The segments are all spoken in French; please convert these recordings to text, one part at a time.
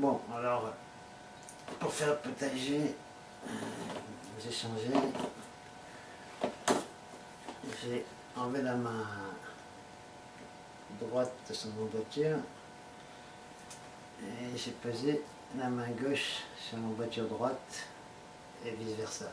Bon, alors, pour faire le potager, euh, j'ai changé. J'ai enlevé la main droite sur mon voiture et j'ai posé la main gauche sur mon voiture droite et vice versa.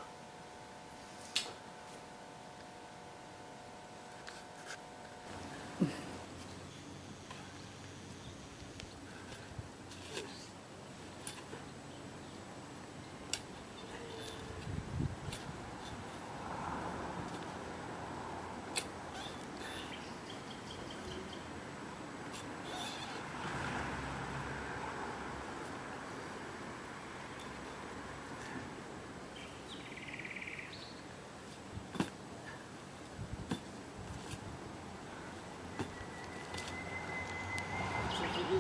C'est bizarre, hein, alors, ma droite, à la place de ma gauche.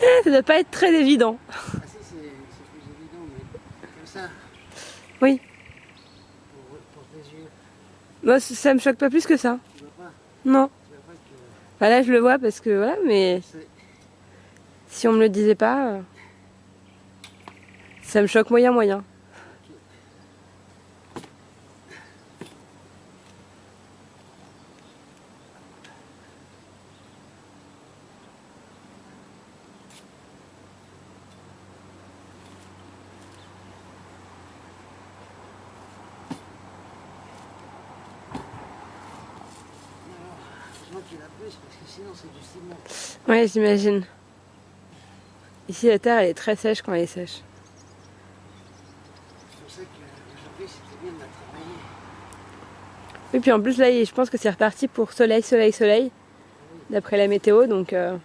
Eh, ça doit pas être très évident. Ah si, c'est plus évident, mais comme ça, Oui. pour, pour tes yeux, Moi, ça me choque pas plus que ça. tu vois pas, Non. tu vois pas que Bah là, je le vois parce que voilà, mais si on me le disait pas, euh, ça me choque moyen moyen. Heureusement qu'il a plus, parce que sinon c'est du ciment. Ouais, j'imagine. Ici, la terre, elle est très sèche quand elle est sèche. C'est pour ça qu'aujourd'hui c'était bien de la travailler. Et puis en plus, là, je pense que c'est reparti pour soleil, soleil, soleil, d'après la météo, donc euh,